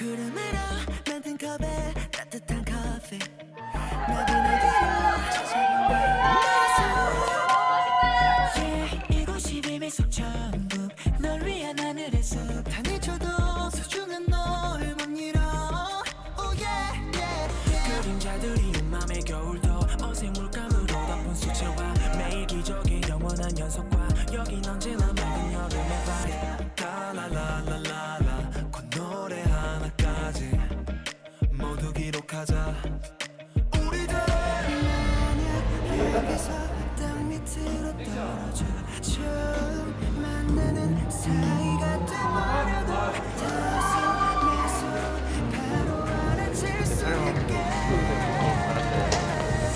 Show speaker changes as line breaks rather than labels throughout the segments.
구름으로 만든 컵에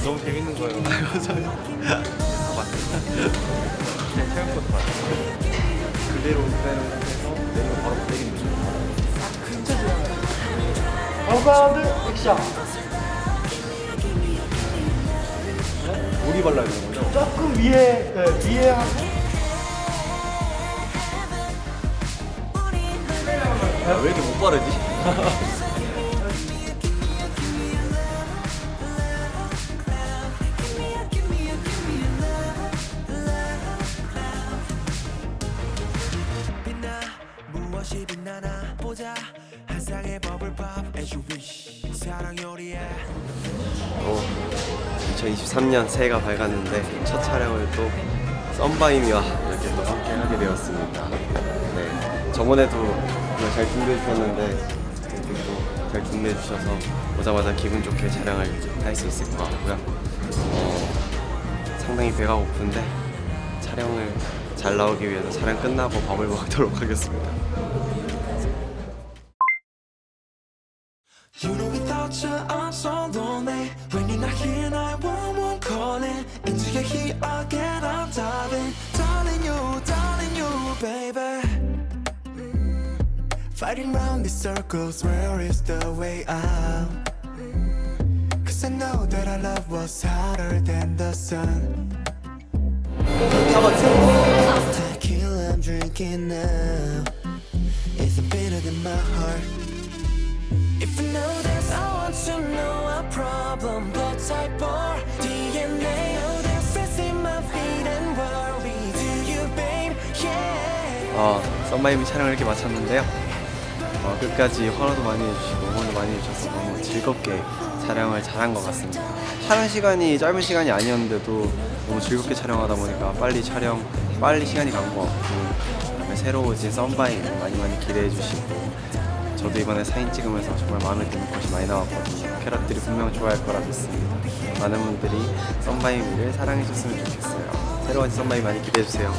너무 재밌는 거예요. 맞아요. 그냥 체육부터 봤어요. 그대로 그대로 해서 내리고 바로 때리는 거죠.
아웃바운드 액션
발라야 되는 거죠?
조금 위에 네, 위에 하고
아, 왜 이렇게 못 바르지?
보자 한 쌍의 버블팝 as you wish 사랑 요리에
2023년 새해가 밝았는데 첫 촬영을 또 썬바이미와 이렇게 또 함께 하게 되었습니다. 네, 저번에도 잘 준비해 주셨는데 잘 준비해 주셔서 오자마자 기분 좋게 촬영을 할 수 있을 것 같고요. 어, 상당히 배가 고픈데 촬영을 잘 나오기 위해서 촬영 끝나고 밥을 먹도록 하겠습니다.
You know again I'm darling Darling you, darling you baby. Mm. Fighting round these circles Where is the way out? Cause I know that our love was hotter than the sun. Tequila I'm drinking now. It's bitter than my heart. If you know this, I want to know our problem. Blood type or
어, 썬바이미 촬영을 이렇게 마쳤는데요. 어, 끝까지 환호도 많이 해주시고 응원도 많이 해주셔서 너무 즐겁게 촬영을 잘한 것 같습니다. 촬영 시간이 짧은 시간이 아니었는데도 너무 즐겁게 촬영하다 보니까 빨리 촬영, 빨리 시간이 간 것 같고 그다음에 새로워진 썬바이미 많이 많이 기대해 주시고 저도 이번에 사진 찍으면서 정말 마음에 드는 것이 많이 나왔거든요. 캐럿들이 분명 좋아할 거라 믿습니다. 많은 분들이 썬바이미를 사랑해 줬으면 좋겠어요. 새로운 썬바이미 많이 기대해 주세요.